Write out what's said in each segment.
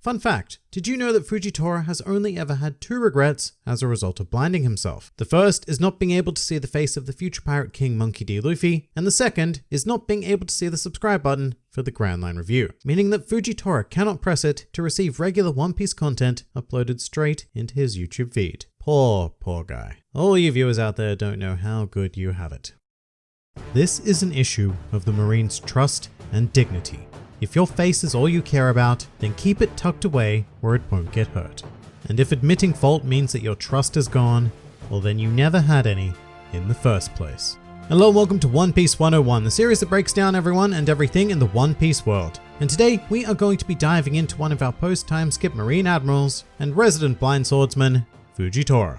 Fun fact, did you know that Fujitora has only ever had two regrets as a result of blinding himself? The first is not being able to see the face of the future pirate king Monkey D. Luffy, and the second is not being able to see the subscribe button for the Grand Line review, meaning that Fujitora cannot press it to receive regular One Piece content uploaded straight into his YouTube feed. Poor, poor guy. All you viewers out there don't know how good you have it. This is an issue of the Marine's trust and dignity. If your face is all you care about, then keep it tucked away where it won't get hurt. And if admitting fault means that your trust is gone, well then you never had any in the first place. Hello and welcome to One Piece 101, the series that breaks down everyone and everything in the One Piece world. And today we are going to be diving into one of our post-time skip Marine Admirals and resident blind swordsman, Fujitora.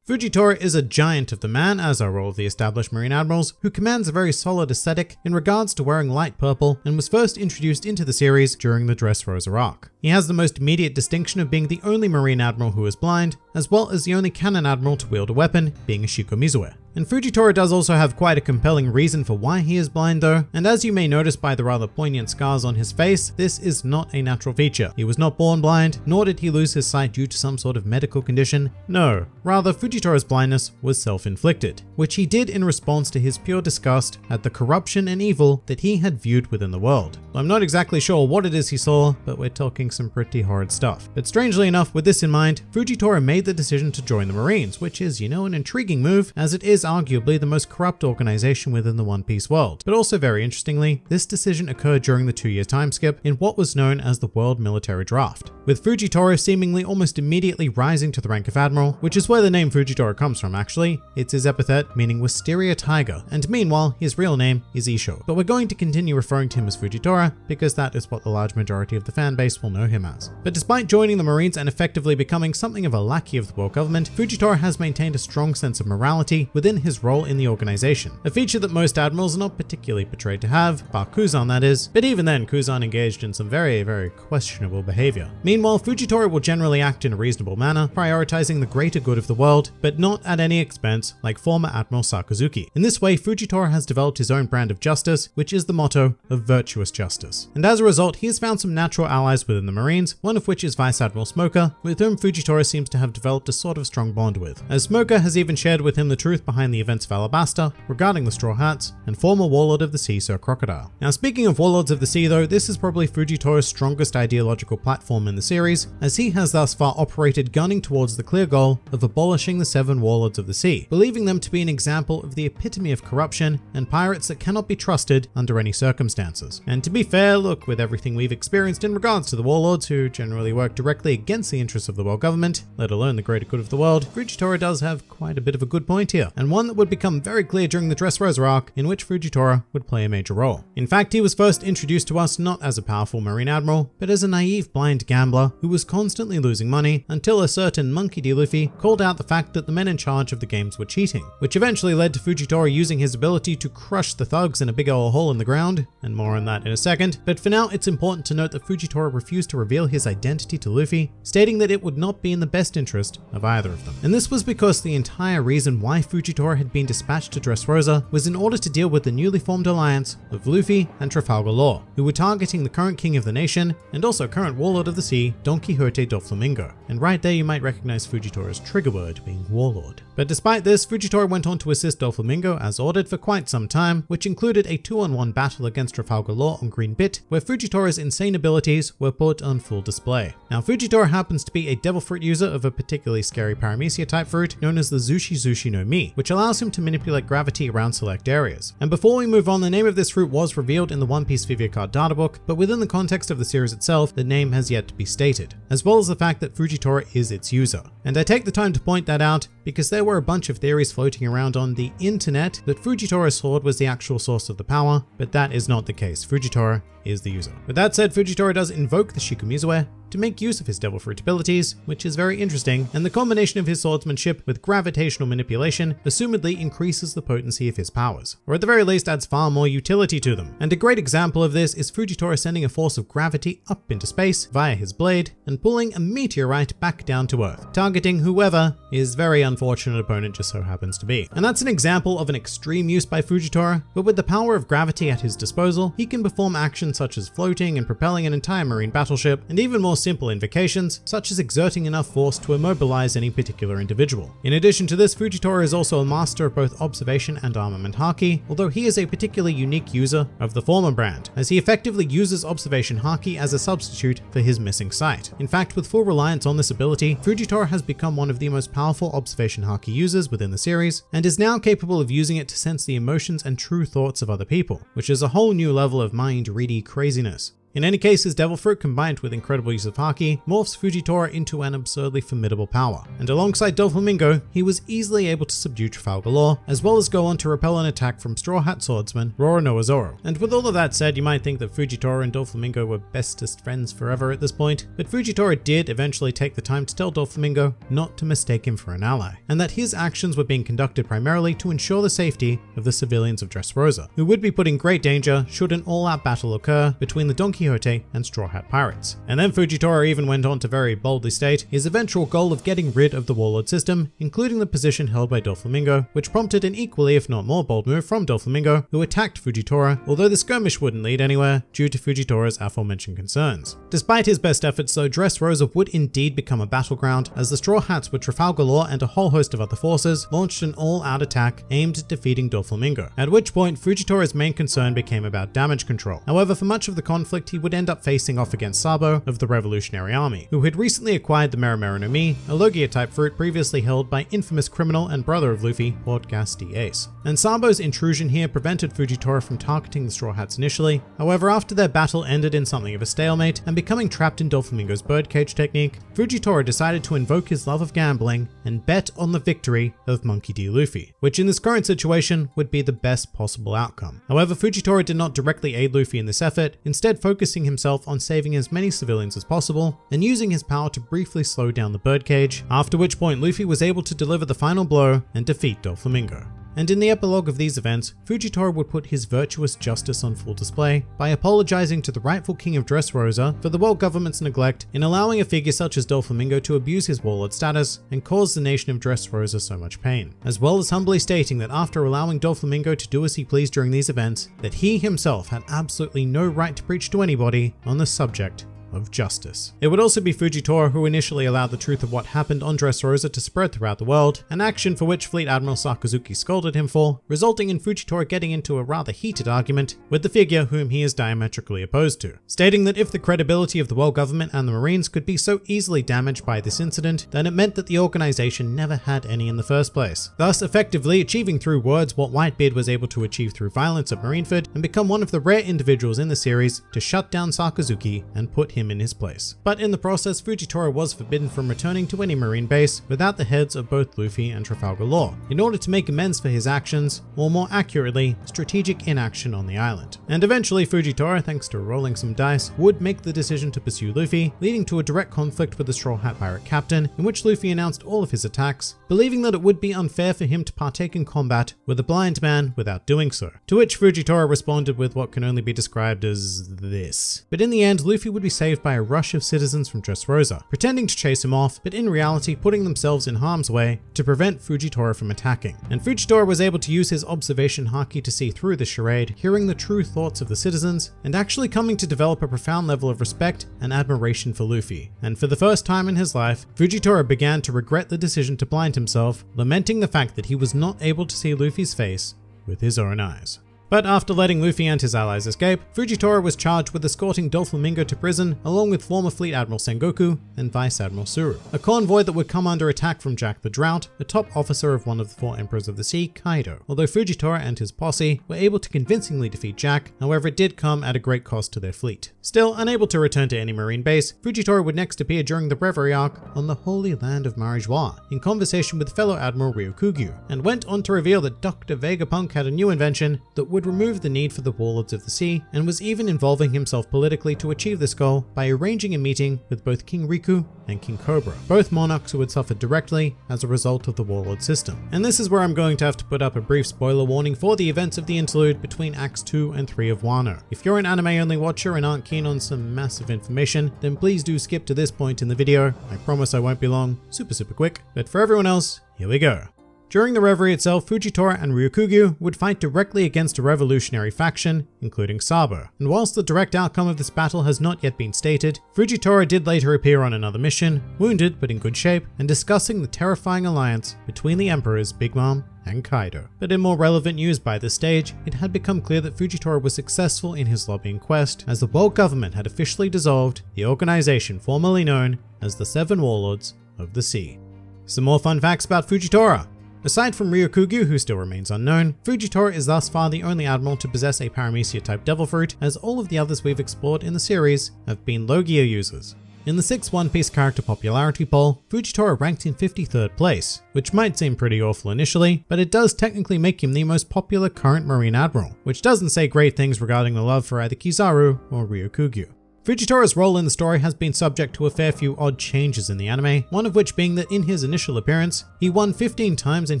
Fujitora is a giant of the man, as are all the established Marine Admirals, who commands a very solid aesthetic in regards to wearing light purple and was first introduced into the series during the Dressrosa arc. He has the most immediate distinction of being the only Marine Admiral who is blind, as well as the only Canon Admiral to wield a weapon, being a Shikomizue. And Fujitora does also have quite a compelling reason for why he is blind though, and as you may notice by the rather poignant scars on his face, this is not a natural feature. He was not born blind, nor did he lose his sight due to some sort of medical condition. No, rather Fujitora's blindness was self-inflicted, which he did in response to his pure disgust at the corruption and evil that he had viewed within the world. I'm not exactly sure what it is he saw, but we're talking some pretty horrid stuff. But strangely enough, with this in mind, Fujitora made the decision to join the Marines, which is, you know, an intriguing move as it is arguably the most corrupt organization within the One Piece world. But also very interestingly, this decision occurred during the two-year time skip in what was known as the World Military Draft, with Fujitora seemingly almost immediately rising to the rank of Admiral, which is where the name Fujitora comes from actually. It's his epithet meaning Wisteria Tiger, and meanwhile, his real name is Issho. But we're going to continue referring to him as Fujitora because that is what the large majority of the fan base will know him as. But despite joining the Marines and effectively becoming something of a lackey of the world government, Fujitora has maintained a strong sense of morality within his role in the organization, a feature that most admirals are not particularly portrayed to have, bar Kuzan that is, but even then Kuzan engaged in some very, very questionable behavior. Meanwhile, Fujitora will generally act in a reasonable manner, prioritizing the greater good of the world, but not at any expense like former Admiral Sakazuki. In this way, Fujitora has developed his own brand of justice, which is the motto of virtuous justice. And as a result, he has found some natural allies within the Marines, one of which is Vice Admiral Smoker, with whom Fujitora seems to have developed a sort of strong bond with, as Smoker has even shared with him the truth behind the events of Alabasta regarding the Straw Hats and former Warlord of the Sea Sir Crocodile. Now speaking of Warlords of the Sea though, this is probably Fujitora's strongest ideological platform in the series, as he has thus far operated gunning towards the clear goal of abolishing the seven Warlords of the Sea, believing them to be an example of the epitome of corruption and pirates that cannot be trusted under any circumstances. And to be fair, look, with everything we've experienced in regards to the warlords who generally work directly against the interests of the world government, let alone the greater good of the world, Fujitora does have quite a bit of a good point here, and one that would become very clear during the Dressrosa arc in which Fujitora would play a major role. In fact, he was first introduced to us not as a powerful marine admiral, but as a naive blind gambler who was constantly losing money until a certain Monkey D. Luffy called out the fact that the men in charge of the games were cheating, which eventually led to Fujitora using his ability to crush the thugs in a big old hole in the ground, and more on that in a second. But for now, it's important to note that Fujitora refused to reveal his identity to Luffy, stating that it would not be in the best interest of either of them. And this was because the entire reason why Fujitora had been dispatched to Dressrosa was in order to deal with the newly formed alliance of Luffy and Trafalgar Law, who were targeting the current king of the nation and also current warlord of the sea, Don Quixote Doflamingo. And right there you might recognize Fujitora's trigger word being warlord. But despite this, Fujitora went on to assist Doflamingo as ordered for quite some time, which included a two-on-one battle against Trafalgar Law on Green Bit, where Fujitora's insane abilities were put on full display. Now Fujitora happens to be a devil fruit user of a particularly scary paramecia type fruit known as the Zushi Zushi no Mi, which allows him to manipulate gravity around select areas. And before we move on, the name of this fruit was revealed in the One Piece Vivre Card databook, but within the context of the series itself, the name has yet to be stated, as well as the fact that Fujitora is its user. And I take the time to point that out because there were a bunch of theories floating around on the internet that Fujitora's sword was the actual source of the power, but that is not the case. Fujitora is the user. With that said, Fujitora does invoke the Shikomizue to make use of his Devil Fruit abilities, which is very interesting, and the combination of his swordsmanship with gravitational manipulation assumedly increases the potency of his powers, or at the very least adds far more utility to them. And a great example of this is Fujitora sending a force of gravity up into space via his blade and pulling a meteorite back down to Earth, targeting whoever is very unfortunate opponent just so happens to be. And that's an example of an extreme use by Fujitora, but with the power of gravity at his disposal, he can perform actions such as floating and propelling an entire marine battleship, and even more simple invocations, such as exerting enough force to immobilize any particular individual. In addition to this, Fujitora is also a master of both observation and armament haki, although he is a particularly unique user of the former brand, as he effectively uses observation haki as a substitute for his missing sight. In fact, with full reliance on this ability, Fujitora has become one of the most powerful observation haki uses within the series, and is now capable of using it to sense the emotions and true thoughts of other people, which is a whole new level of mind-ready craziness. In any case, his Devil Fruit combined with incredible use of Haki morphs Fujitora into an absurdly formidable power, and alongside Doflamingo, he was easily able to subdue Trafalgar Law, as well as go on to repel an attack from Straw Hat Swordsman Roronoa Zoro. And with all of that said, you might think that Fujitora and Doflamingo were bestest friends forever at this point, but Fujitora did eventually take the time to tell Doflamingo not to mistake him for an ally, and that his actions were being conducted primarily to ensure the safety of the civilians of Dressrosa, who would be put in great danger should an all-out battle occur between the Donkey Quixote and Straw Hat Pirates. And then Fujitora even went on to very boldly state his eventual goal of getting rid of the Warlord system, including the position held by Doflamingo, which prompted an equally if not more bold move from Doflamingo, who attacked Fujitora, although the skirmish wouldn't lead anywhere due to Fujitora's aforementioned concerns. Despite his best efforts though, Dressrosa would indeed become a battleground, as the Straw Hats with Trafalgar Law and a whole host of other forces launched an all-out attack aimed at defeating Doflamingo, at which point Fujitora's main concern became about damage control. However, for much of the conflict, he would end up facing off against Sabo of the Revolutionary Army, who had recently acquired the Mera Mera no Mi, a Logia-type fruit previously held by infamous criminal and brother of Luffy, Gas D. Ace. And Sabo's intrusion here prevented Fujitora from targeting the Straw Hats initially, however after their battle ended in something of a stalemate and becoming trapped in Doflamingo's birdcage technique, Fujitora decided to invoke his love of gambling and bet on the victory of Monkey D. Luffy, which in this current situation would be the best possible outcome. However, Fujitora did not directly aid Luffy in this effort, instead focusing himself on saving as many civilians as possible and using his power to briefly slow down the birdcage, after which point Luffy was able to deliver the final blow and defeat Doflamingo and in the epilogue of these events, Fujitora would put his virtuous justice on full display by apologizing to the rightful king of Dressrosa for the world government's neglect in allowing a figure such as Doflamingo to abuse his warlord status and cause the nation of Dressrosa so much pain, as well as humbly stating that after allowing Doflamingo to do as he pleased during these events, that he himself had absolutely no right to preach to anybody on the subject of justice. It would also be Fujitora who initially allowed the truth of what happened on Dressrosa to spread throughout the world, an action for which Fleet Admiral Sakazuki scolded him for, resulting in Fujitora getting into a rather heated argument with the figure whom he is diametrically opposed to, stating that if the credibility of the world government and the Marines could be so easily damaged by this incident, then it meant that the organization never had any in the first place, thus effectively achieving through words what Whitebeard was able to achieve through violence at Marineford and become one of the rare individuals in the series to shut down Sakazuki and put him him in his place. But in the process, Fujitora was forbidden from returning to any marine base without the heads of both Luffy and Trafalgar Law, in order to make amends for his actions, or more accurately, strategic inaction on the island. And eventually Fujitora, thanks to rolling some dice, would make the decision to pursue Luffy, leading to a direct conflict with the Straw Hat Pirate captain, in which Luffy announced all of his attacks, believing that it would be unfair for him to partake in combat with a blind man without doing so. To which Fujitora responded with what can only be described as this. But in the end, Luffy would be saved saved by a rush of citizens from Dressrosa, pretending to chase him off, but in reality putting themselves in harm's way to prevent Fujitora from attacking. And Fujitora was able to use his observation haki to see through the charade, hearing the true thoughts of the citizens, and actually coming to develop a profound level of respect and admiration for Luffy. And for the first time in his life, Fujitora began to regret the decision to blind himself, lamenting the fact that he was not able to see Luffy's face with his own eyes. But after letting Luffy and his allies escape, Fujitora was charged with escorting Doflamingo to prison along with former Fleet Admiral Sengoku and Vice Admiral Tsuru, a convoy that would come under attack from Jack the Drought, a top officer of one of the four Emperors of the Sea, Kaido. Although Fujitora and his posse were able to convincingly defeat Jack, however it did come at a great cost to their fleet. Still, unable to return to any marine base, Fujitora would next appear during the Reverie arc on the Holy Land of Mary Geoise, in conversation with fellow Admiral Ryokugyu, and went on to reveal that Dr. Vegapunk had a new invention that would would remove the need for the Warlords of the Sea and was even involving himself politically to achieve this goal by arranging a meeting with both King Riku and King Cobra, both monarchs who had suffered directly as a result of the Warlord system. And this is where I'm going to have to put up a brief spoiler warning for the events of the interlude between Acts 2 and 3 of Wano. If you're an anime only watcher and aren't keen on some massive information, then please do skip to this point in the video. I promise I won't be long, super super quick. But for everyone else, here we go. During the reverie itself, Fujitora and Ryokugyu would fight directly against a revolutionary faction, including Sabo. And whilst the direct outcome of this battle has not yet been stated, Fujitora did later appear on another mission, wounded but in good shape, and discussing the terrifying alliance between the Emperors Big Mom and Kaido. But in more relevant news by this stage, it had become clear that Fujitora was successful in his lobbying quest, as the world government had officially dissolved the organization formerly known as the Seven Warlords of the Sea. Some more fun facts about Fujitora. Aside from Ryokugyu, who still remains unknown, Fujitora is thus far the only admiral to possess a Paramecia type Devil Fruit, as all of the others we've explored in the series have been Logia users. In the 6 One Piece character popularity poll, Fujitora ranked in 53rd place, which might seem pretty awful initially, but it does technically make him the most popular current Marine Admiral, which doesn't say great things regarding the love for either Kizaru or Ryokugyu. Fujitora's role in the story has been subject to a fair few odd changes in the anime, one of which being that in his initial appearance, he won 15 times in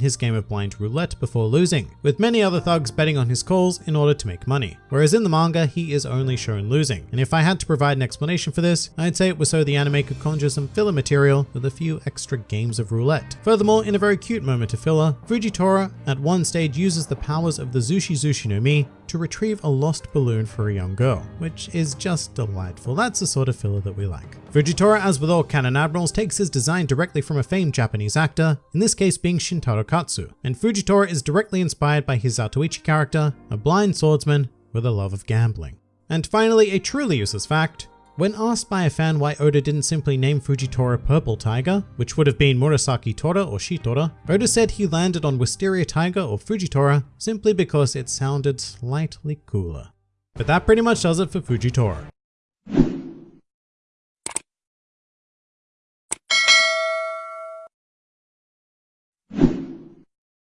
his game of blind roulette before losing, with many other thugs betting on his calls in order to make money. Whereas in the manga, he is only shown losing. And if I had to provide an explanation for this, I'd say it was so the anime could conjure some filler material with a few extra games of roulette. Furthermore, in a very cute moment of filler, Fujitora at one stage uses the powers of the Zushi Zushi no Mi to retrieve a lost balloon for a young girl, which is just delightful. That's the sort of filler that we like. Fujitora, as with all canon admirals, takes his design directly from a famed Japanese actor, in this case being Shintaro Katsu, and Fujitora is directly inspired by his Zatoichi character, a blind swordsman with a love of gambling. And finally, a truly useless fact, when asked by a fan why Oda didn't simply name Fujitora Purple Tiger, which would have been Murasaki Tora or Shitora, Oda said he landed on Wisteria Tiger or Fujitora simply because it sounded slightly cooler. But that pretty much does it for Fujitora.